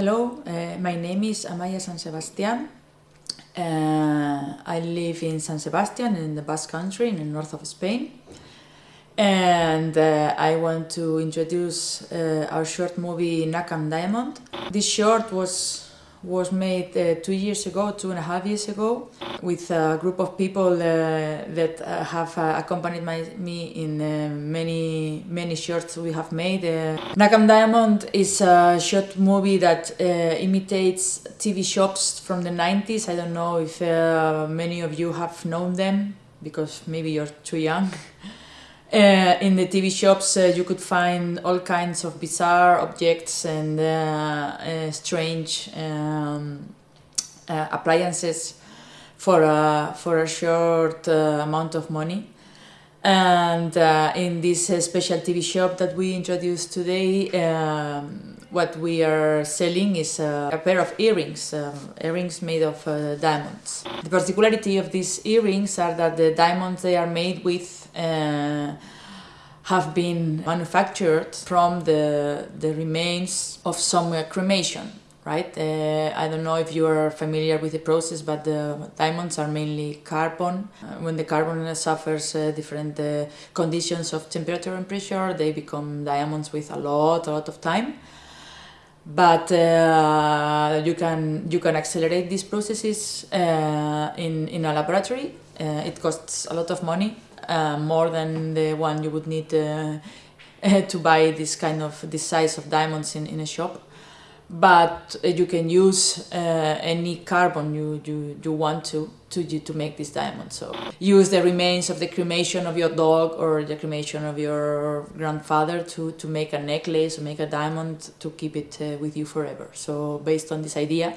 Hello, uh, my name is Amaya San Sebastian. Uh, I live in San Sebastian in the Basque Country in the north of Spain. And uh, I want to introduce uh, our short movie Nakam Diamond. This short was was made uh, two years ago, two and a half years ago, with a group of people uh, that uh, have uh, accompanied my, me in uh, many many shorts we have made. Uh, Nakam Diamond is a short movie that imitates TV shops from the 90s. I don't know if many of you have known them because maybe you're too young. Uh, in the TV shops, uh, you could find all kinds of bizarre objects and uh, uh strange um, uh, appliances for a, for a short uh, amount of money. And in this special TV shop that we introduced today, um, what we are selling is a pair of earrings, um, earrings made of diamonds. The particularity of these earrings are that the diamonds they are made with uh, have been manufactured from the, the remains of some uh, cremation right? Uh, I don't know if you are familiar with the process, but the diamonds are mainly carbon. Uh, when the carbon suffers uh, different uh, conditions of temperature and pressure, they become diamonds with a lot, a lot of time. But uh, you can you can accelerate these processes in in a laboratory. it costs a lot of money uh, more than the one you would need uh, to buy this kind of this size of diamonds in, in a shop. But uh, you can use uh, any carbon you, you, you want to to to make this diamond. So use the remains of the cremation of your dog or the cremation of your grandfather to to make a necklace or make a diamond to keep it with you forever. So based on this idea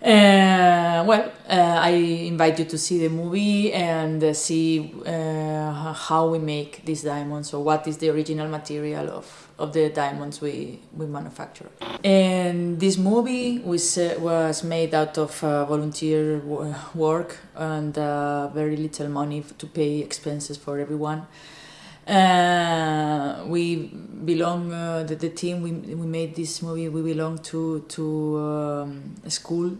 uh, well, uh, I invite you to see the movie and uh, see uh, how we make these diamonds or what is the original material of, of the diamonds we, we manufacture. And this movie was, uh, was made out of uh, volunteer work and very little money to pay expenses for everyone. Uh, we belong uh, the, the team we, we made this movie we belong to to um, a school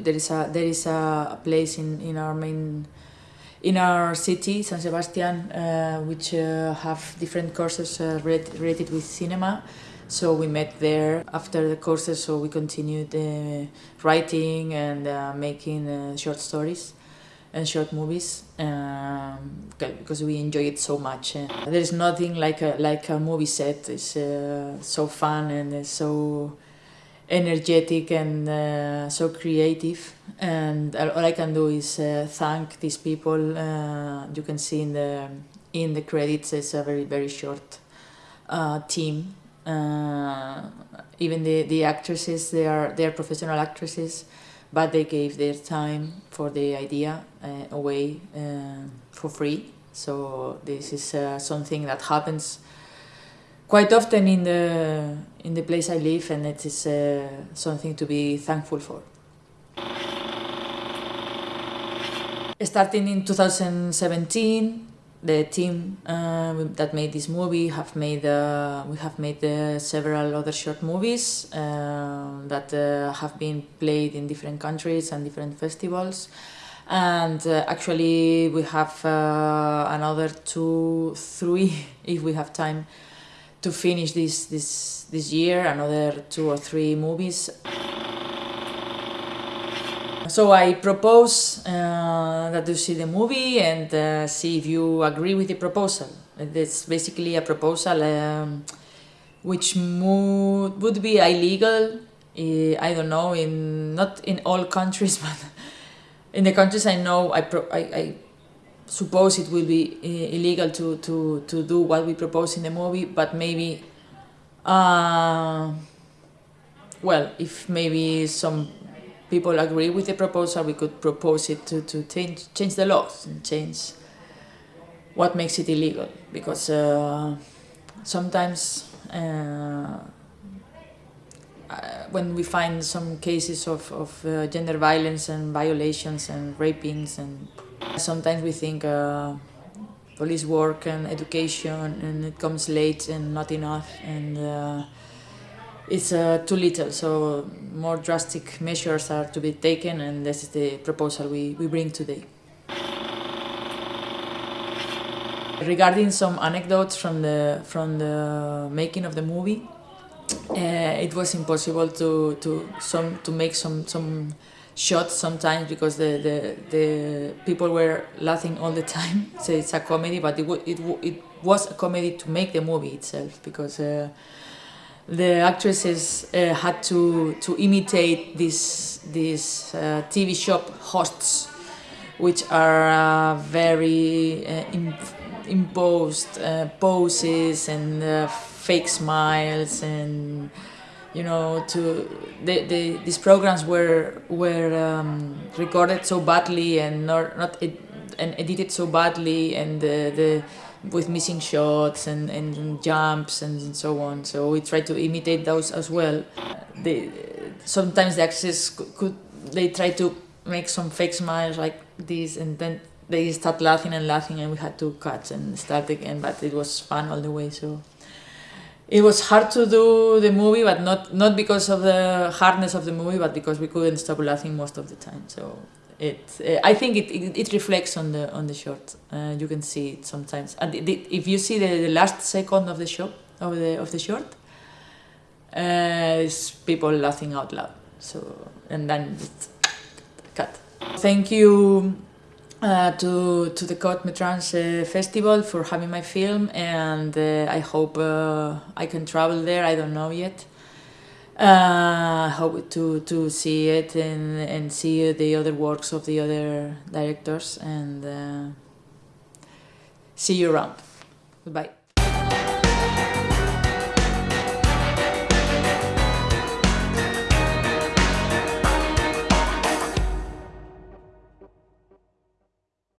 there is a there is a place in in our main in our city San Sebastian uh, which uh, have different courses related with cinema so we met there after the courses so we continued writing and making short stories and short movies um, because we enjoy it so much. Uh, there is nothing like a like a movie set. It's uh, so fun and it's so energetic and uh, so creative. And all I can do is uh, thank these people. Uh, you can see in the in the credits it's a very very short uh, team. even the the actresses they are they are professional actresses but they gave their time for the idea uh, away uh, for free. So this is uh, something that happens quite often in the in the place I live, and it is uh, something to be thankful for. Starting in 2017, the team uh, that made this movie have made uh, we have made uh, several other short movies uh, that uh, have been played in different countries and different festivals and uh, actually we have another two three if we have time to finish this this this year another two or three movies so I propose uh, that you see the movie and uh, see if you agree with the proposal. It's basically a proposal um, which would be illegal. Uh, I don't know in not in all countries, but in the countries I know, I, I, I suppose it will be uh, illegal to, to, to do what we propose in the movie, but maybe, uh, well, if maybe some people agree with the proposal, we could propose it to, to change, change the laws and change what makes it illegal. Because uh, sometimes uh, uh, when we find some cases of, of uh, gender violence and violations and rapings and sometimes we think uh, police work and education and it comes late and not enough and uh, it's uh, too little. So more drastic measures are to be taken, and this is the proposal we, we bring today. Regarding some anecdotes from the from the making of the movie, uh, it was impossible to to some to make some some shots sometimes because the, the the people were laughing all the time. So it's a comedy, but it it it was a comedy to make the movie itself because. Uh, the actresses uh, had to to imitate these these uh, TV shop hosts, which are uh, very uh, imposed uh, poses and fake smiles and you know to the, the these programs were were um, recorded so badly and not not ed and edited so badly and the, the with missing shots and, and jumps and so on. So we try to imitate those as well. They, sometimes the actors could, they try to make some fake smiles like this and then they start laughing and laughing and we had to cut and start again but it was fun all the way so it was hard to do the movie but not not because of the hardness of the movie but because we couldn't stop laughing most of the time so it uh, I think it, it, it reflects on the on the short. Uh, you can see it sometimes, and the, if you see the, the last second of the show of the of the short, uh, it's people laughing out loud. So and then cut. Thank you. Uh, to to the Côte Métrage uh, Festival for having my film, and uh, I hope uh, I can travel there. I don't know yet, uh, hope to to see it and and see the other works of the other directors and uh, see you around. Goodbye.